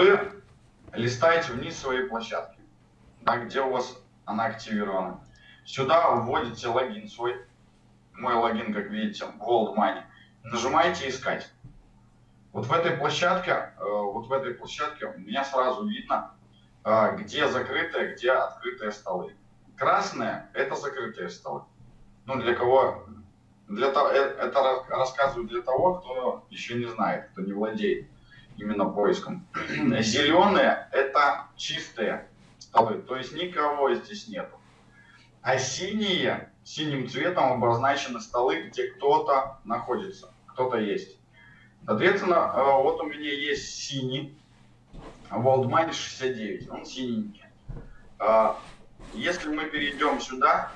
вы листаете вниз своей площадки, да, где у вас она активирована. Сюда вводите логин свой, мой логин, как видите, Gold Money. Нажимаете «Искать». Вот в этой площадке, э, вот в этой площадке у меня сразу видно, э, где закрытые, где открытые столы. Красные – это закрытые столы. Ну, для кого? Для того, э, это рассказываю для того, кто еще не знает, кто не владеет именно поиском. Зеленые – это чистые столы, то есть никого здесь нету. А синие, синим цветом обозначены столы, где кто-то находится, кто-то есть. Соответственно, э, вот у меня есть синий Money 69, он синенький. А, если мы перейдем сюда,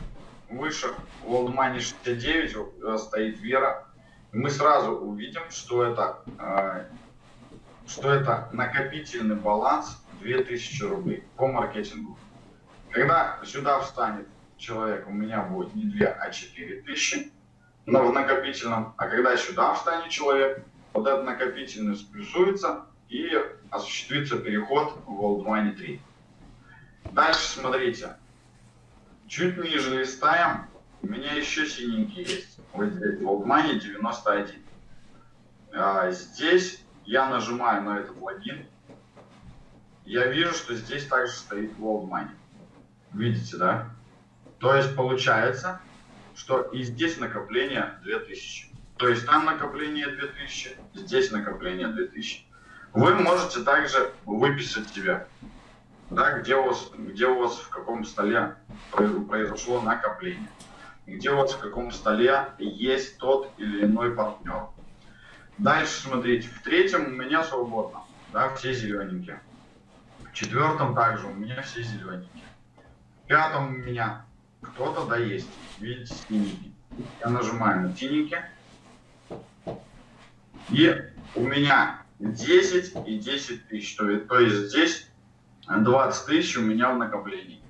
выше Money 69 э, стоит Вера, мы сразу увидим, что это, э, что это накопительный баланс 2000 рублей по маркетингу. Когда сюда встанет человек, у меня будет не 2, а 4 тысячи но в накопительном. А когда сюда встанет человек, вот этот накопительный сплюсуется и осуществится переход в World Money 3. Дальше смотрите. Чуть ниже листаем. У меня еще синенький есть. Вот здесь World Money 91. А, здесь я нажимаю на этот логин. Я вижу, что здесь также стоит World Money. Видите, да? То есть получается, что и здесь накопление 2000. То есть там накопление 2000, здесь накопление 2000. Вы можете также выписать себя, да, где, у вас, где у вас в каком столе произошло накопление, где у вас в каком столе есть тот или иной партнер. Дальше смотрите, в третьем у меня свободно, да, все зелененькие. В четвертом также у меня все зелененькие. В пятом у меня кто-то да есть. Видите, синенький. Я нажимаю на синенький. И у меня 10 и 10 тысяч. То, то есть здесь 20 тысяч у меня в накоплении.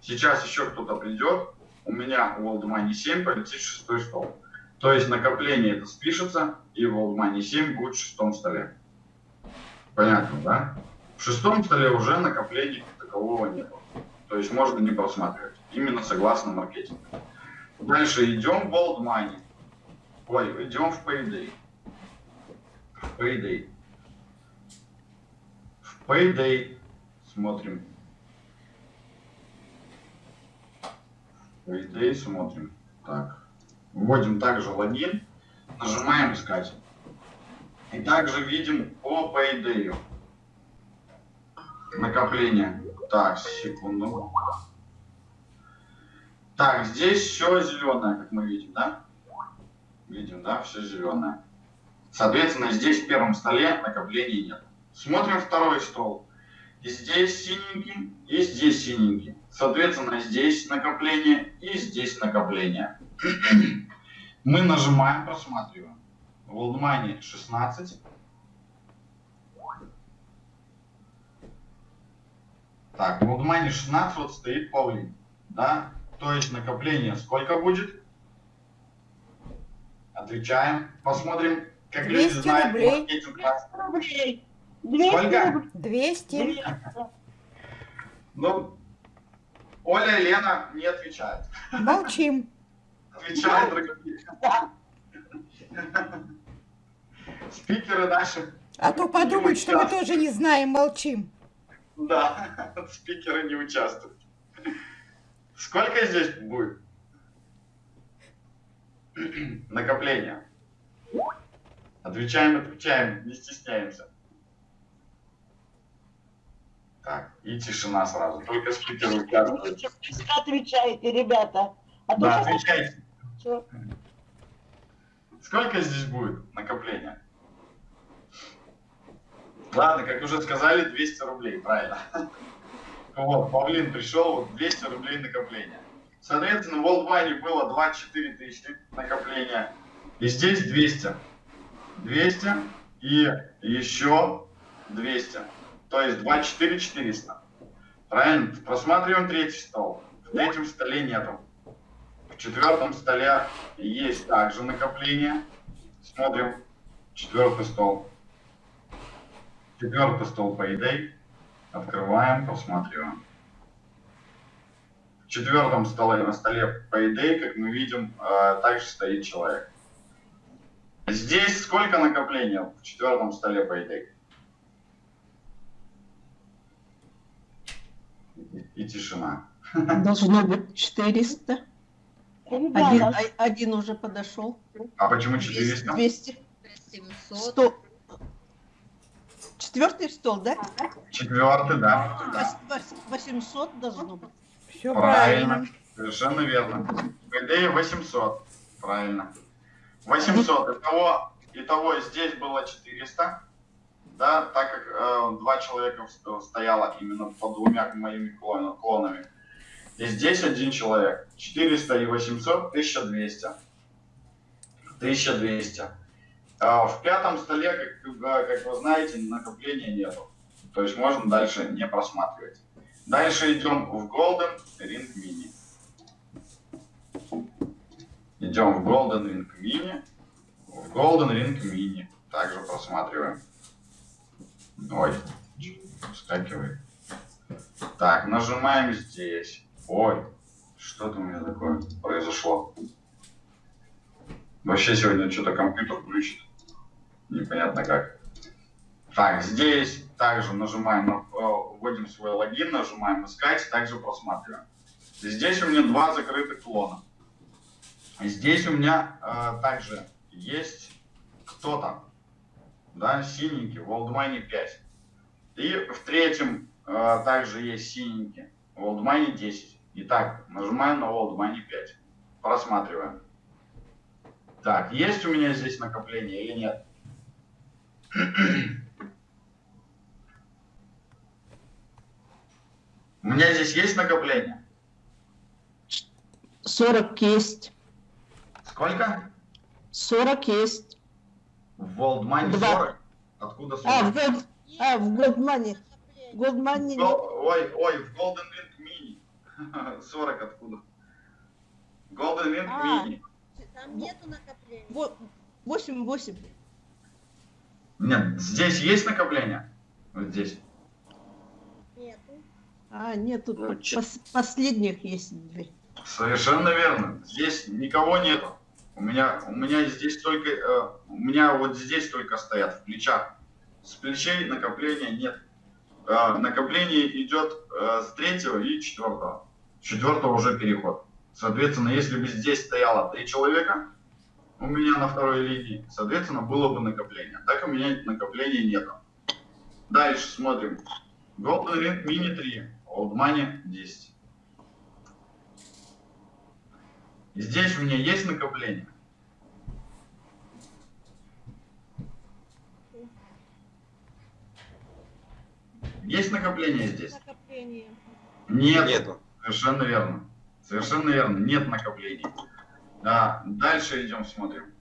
Сейчас еще кто-то придет. У меня в World Money 7 полетит шестой стол. То есть накопление это спишется, и в Money 7 будет в шестом столе. Понятно, да? В шестом столе уже накопления такового нет. То есть можно не просматривать. Именно согласно маркетингу. Дальше идем в World Money. Ой, идем в Payday. В Payday. В Payday смотрим. В Payday смотрим. Так. Вводим также логин. Нажимаем искать. И также видим по Payday. Накопление. Так, секунду. Так, здесь все зеленое, как мы видим, да? Видим, да, все зеленое. Соответственно, здесь в первом столе накоплений нет. Смотрим второй стол. И здесь синенький, и здесь синенький. Соответственно, здесь накопление и здесь накопление. Мы нажимаем, просматриваем. В Money 16. Так, в Money 16 вот стоит Павлин. Да? То есть накопление сколько будет? Отвечаем. Посмотрим, как 200 люди знают рублей. 200 рублей. 200 Сколько? 200. Ну, Оля и Лена не отвечают. Молчим. Отвечают другие. Спикеры наши. А то подумают, что мы тоже не знаем, молчим. Да, спикеры не участвуют. Сколько здесь будет? Накопление. Отвечаем, отвечаем, не стесняемся. Так, и тишина сразу. Только спикер участвует. Отвечайте, ребята. А да, отвечайте. Что? Сколько здесь будет накопления? Ладно, как уже сказали, 200 рублей, правильно. Вот, Павлин пришел, вот 200 рублей накопления. Соответственно, в World Money было 24 тысячи накопления. И здесь 200. 200 и еще 200. То есть 24 400. Правильно? Просматриваем третий стол. В третьем столе нету. В четвертом столе есть также накопление. Смотрим четвертый стол. Четвертый стол Payday. Открываем, просматриваем. В четвертом столе, на столе Payday, как мы видим, э, также стоит человек. Здесь сколько накопления в четвертом столе Payday? И, и тишина. Должно быть 400. Один, Ребята, а- один уже подошел. А почему 400? 200. 700. 100. Четвертый стол, да? Четвертый, да. да. Вос- вос- 800 должно быть. Все Правильно. правильно. Совершенно верно. Payday 800. Правильно. 800. Итого, итого здесь было 400. Да, так как э, два человека сто- стояло именно под двумя моими клон- клонами. И здесь один человек. 400 и 800, 1200. 1200. А в пятом столе, как, э, как вы знаете, накопления нету. То есть можно дальше не просматривать. Дальше идем в Golden Ring Mini. Идем в Golden Ring Mini. В Golden Ring Mini. Также просматриваем. Ой, вскакивает. Так, нажимаем здесь. Ой, что-то у меня такое произошло. Вообще сегодня что-то компьютер включит. Непонятно как. Так, здесь также нажимаем, на- э, вводим свой логин, нажимаем искать, также просматриваем. Здесь у меня два закрытых клона. Здесь у меня э, также есть кто-то, да, синенький, в Олдмайне 5. И в третьем э, также есть синенький, в Олдмайне 10. Итак, нажимаем на Олдмайне 5. Просматриваем. Так, есть у меня здесь накопление или нет? 'У меня здесь есть накопление? 40 есть. Сколько? 40 есть. В Волдмане Два. 40? Откуда 40? А, в, Gold- а, в Goldmoney. Goldmoney Гол- Ой, ой, в Golden Ring Mini. 40 откуда? Golden Ring А. Mini. Там нету накопления. 8, 8. Нет, здесь есть накопление? Вот здесь. Нету. А, нет, тут Ну, пос- последних есть две. Совершенно верно. Здесь никого нету. У меня, у меня здесь только, э, у меня вот здесь только стоят в плечах. С плечей накопления нет. Э, накопление идет э, с третьего и четвертого. Четвертого уже переход. Соответственно, если бы здесь стояло три человека, у меня на второй линии, соответственно, было бы накопление. Так у меня накопления нету. Дальше смотрим. Golden Ring Mini 3, Old Money 10. Здесь у меня есть накопление? Есть накопление здесь? Накопление. Нет. Нету. Совершенно верно. Совершенно верно. Нет накоплений. Да, дальше идем, смотрим.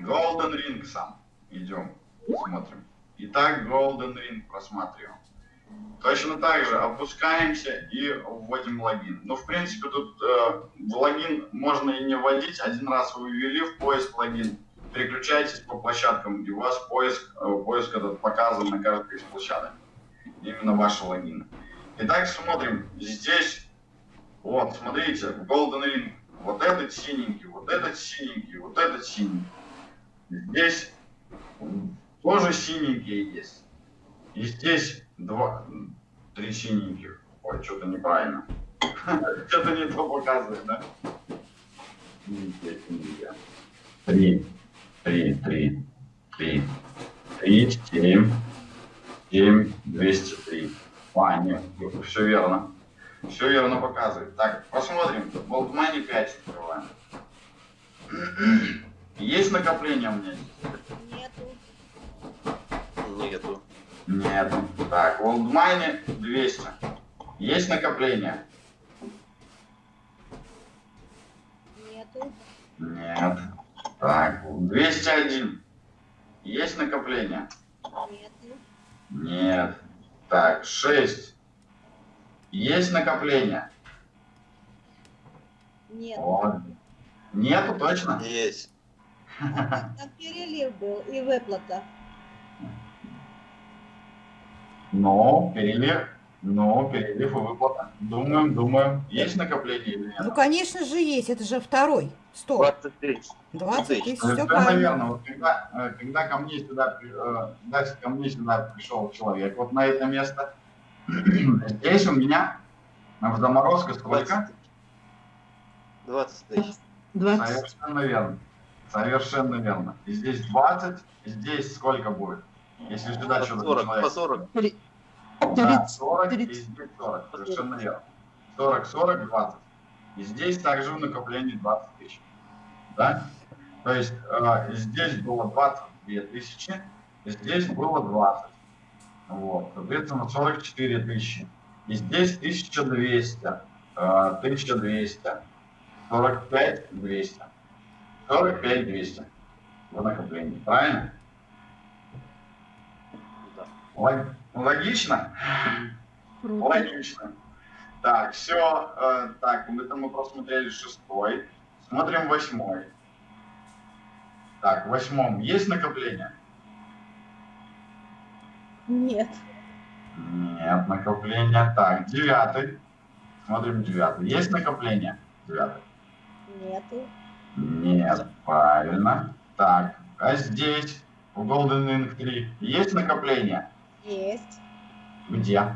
Golden Ring сам. Идем, смотрим. Итак, Golden Ring просматриваем. Точно так же опускаемся и вводим логин. Ну, в принципе, тут э, в логин можно и не вводить. Один раз вы ввели в поиск логин, переключайтесь по площадкам, и у вас поиск, э, поиск этот показан на каждой из площадок. Именно ваши логины. Итак, смотрим. Здесь, вот, смотрите, Golden Ring. Вот этот синенький, вот этот синенький, вот этот синенький. Здесь тоже синенькие есть. И здесь два, три синеньких. Ой, что-то неправильно. Что-то не то показывает, да? Три, три, три, три, три, семь, семь, двести три. А, нет, все верно. Все верно показывает. Так, посмотрим. Болтмани 5 открываем. Есть накопление у меня? Нету. Нету. Нет. Так, в Олдмайне 200. Есть накопление? Нету. Нет. Так, 201. Есть накопление? Нету. Нет. Так, 6. Есть накопление? Нету. Вот. Нету точно? Есть. Там перелив был и выплата. Но перелив, но перелив и выплата. Думаем, думаем. Есть накопление или Ну, нет? конечно же, есть. Это же второй. Стоп. 20 тысяч. 20 тысяч. Все Совершенно правильно. верно. Вот когда, э, когда ко мне сюда, при- э, когда ко мне сюда пришел человек, вот на это место, здесь у меня в заморозка сколько? 20 тысяч. 20. Совершенно верно. Совершенно верно. И здесь 20, и здесь сколько будет? Если сюда что-то 40, человек- по 40. Да, 30. 40 и 30. здесь 40, совершенно верно. 40, 40, 20. И здесь также в накоплении 20 тысяч. Да? То есть э, здесь было 22 тысячи, и здесь было 20. Вот, соответственно, 44 тысячи. И здесь 1200, э, 1200, 45 200. 45 200 в накоплении. Правильно? Да. Лог- Логично? Логично. Так, все. так, это мы просмотрели шестой. Смотрим восьмой. Так, в восьмом есть накопление? Нет. Нет, накопления. Так, девятый. Смотрим девятый. Есть накопление? Девятый. Нету. Нет, правильно. Так, а здесь, в Golden Ring 3, есть накопление? Есть. Где?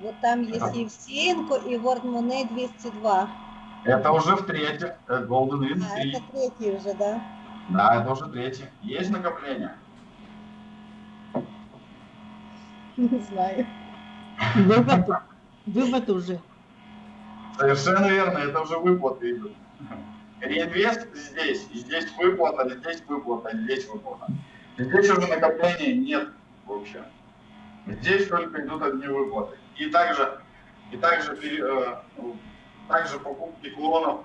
Вот там есть Так. Евсеенко и World Money 202. Это уже в третьем. э, Golden А, 3. это третий уже, да? Да, это уже третий. Есть накопление? Не знаю. Вывод, вывод уже. Совершенно верно, это уже выплаты идут. Реинвест здесь, и здесь выплата, здесь выплата, здесь выплата. Здесь уже накопления нет вообще. Здесь только идут одни выплаты. И также, и также, э, также покупки клонов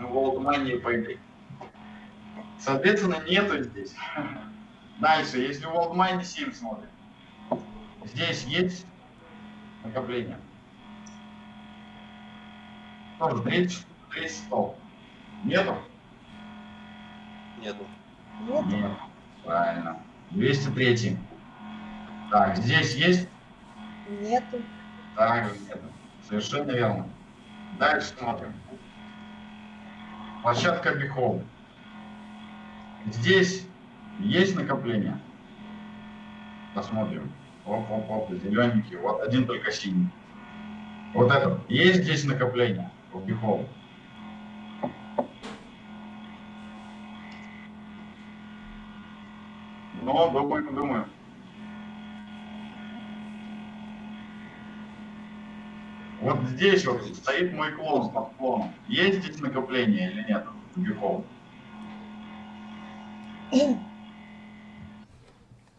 в World Money и Payday. Соответственно, нету здесь. Дальше, если в World Money 7 смотрим, здесь есть накопление. Тоже третий, третий стол. Нету? Нету. Нет. Нет. Правильно. 203. Так, здесь есть? Нету. Также нету. Совершенно верно. Дальше смотрим. Площадка Бихол. Здесь есть накопление? Посмотрим. Оп, оп, оп, зелененький. Вот один только синий. Вот этот. Есть здесь накопление в Бихол? Ну, думаем, думаем. Вот здесь вот стоит мой клон с подклоном. Есть здесь накопление или нет? Бихол?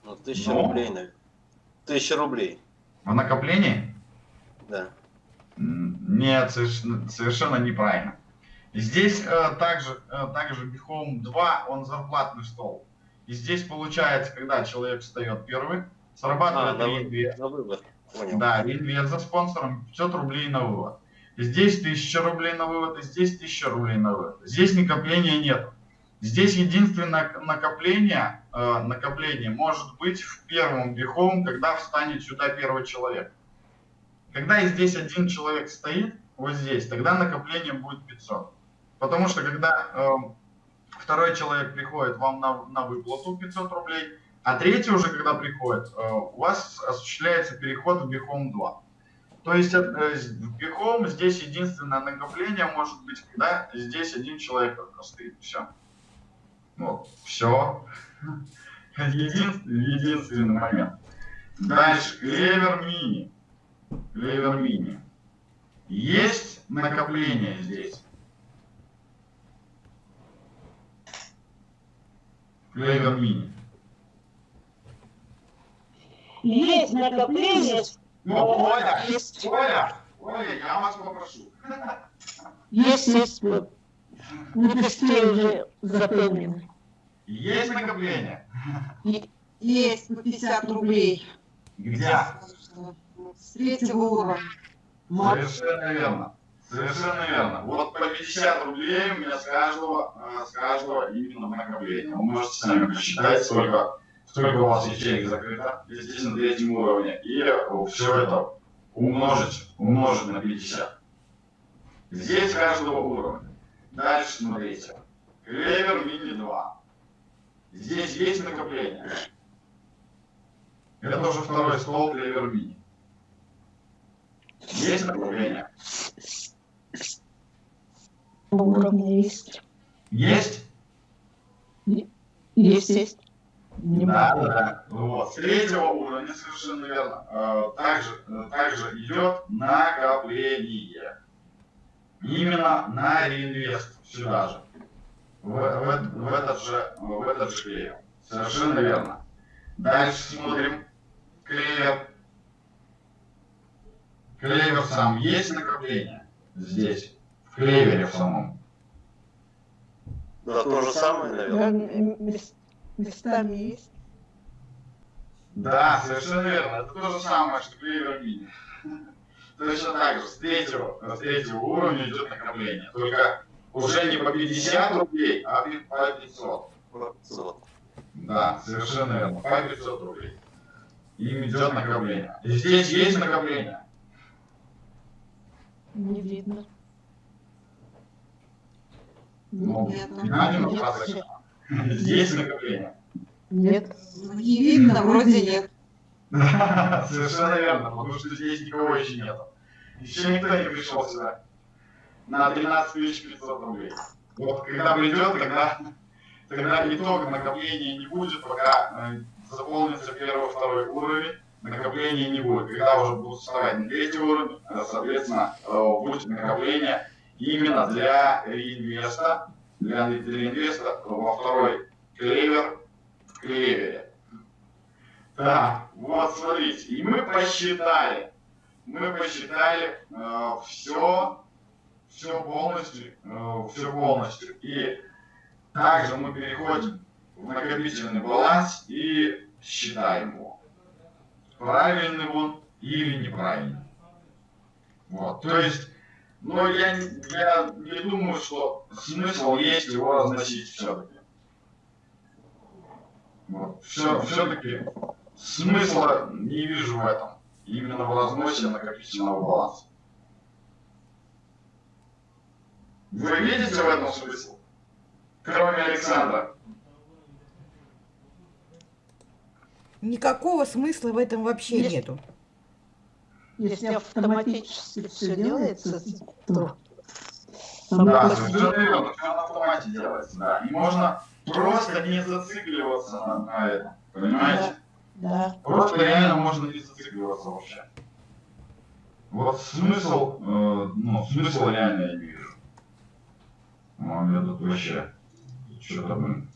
Ну, тысяча Ну. рублей, наверное. Тысяча рублей, В накоплении? да. Нет, совершенно, совершенно неправильно. Здесь э, также, э, также Бихом 2, он зарплатный стол. И здесь получается, когда человек встает первый, А, срабатывает на, реинвест. вы- на вывод. Понял. Да, реинвест за спонсором 500 рублей на вывод. Здесь 1000 рублей на вывод, и здесь 1000 рублей на вывод. Здесь накопления нет. Здесь единственное накопление, э, накопление может быть в первом бихом, когда встанет сюда первый человек. Когда здесь один человек стоит, вот здесь, тогда накопление будет 500. Потому что когда э, второй человек приходит вам на, на выплату 500 рублей, а третий уже, когда приходит, э, у вас осуществляется переход в Бихом 2. То есть э, в Бихом здесь единственное накопление может быть, когда здесь один человек только стоит. Все. Вот. Все. Единственный, единственный момент. Дальше. Клевер мини. Клевер мини. Есть накопление здесь. Клевер мини. Есть накопление. Ну, Оля, Оля, Оля, я вас попрошу. Есть, есть. вот. Мы почти уже запомнены. Есть накопление? Есть по 50 рублей Где? с третьего уровня. Совершенно верно. Совершенно верно. Вот по 50 рублей у меня с каждого, э, с каждого именно накопления. Вы можете сами посчитать, сколько, только у вас ячейка закрыта, здесь на третьем уровне, и все это умножить, умножить на 50. Здесь каждого уровня. Дальше смотрите. Клевер мини 2. Здесь есть накопление. Это уже второй стол клевер мини. Есть накопление? Уровня есть. Есть? Есть, есть. Не Да, могу. да. Вот. С третьего уровня совершенно верно. Э, Также, э, также идет накопление. Именно на реинвест сюда же. В, в- в этот же, в этот же клевер. Совершенно верно. Дальше смотрим. Клевер. Клевер сам. Есть накопление? Здесь. В клевере в самом. Да, то же самое, наверное. Мес- Местами есть. Да, совершенно верно. Это то же самое, что клевер мини. Точно так же, с третьего, с третьего уровня идет накопление. Только уже не по 50 рублей, а по 500. Вот. Да, совершенно верно. По 500 рублей. Им идет накопление. И здесь есть накопление. Не видно. Ну, ну, нет, просто Здесь накопление. Нет. Не видно, вроде нет. Да, совершенно верно, потому что здесь никого еще нет. Еще никто не пришел сюда. На 13 500 рублей. Вот когда придет, тогда, тогда итог накопления не будет, пока э, заполнится первый, второй уровень, накопления не будет. Когда уже будут вставать на третий уровень, э, соответственно, э, будет накопление именно для реинвеста, для, для реинвеста во второй клевер в клевере. Так, вот смотрите, и мы посчитали, мы посчитали все, все полностью, все полностью. И также мы переходим в накопительный баланс и считаем его. Правильный он или неправильный. Вот, то есть, ну я, я не думаю, что смысл есть его разносить все-таки. Вот, все, все-таки смысла не вижу в этом. Именно в разносе накопительного баланса. Вы видите в этом смысл? Кроме Александра. Никакого смысла в этом вообще Есть. нету. Если автоматически все делается, то Да, на автомате делается, да. И можно просто не зацикливаться на, на этом. Понимаете? Да. Просто реально можно не зацикливаться вообще. Вот смысл, э, ну, смысл реально я не вижу. Ну, я тут вообще что-то, блин,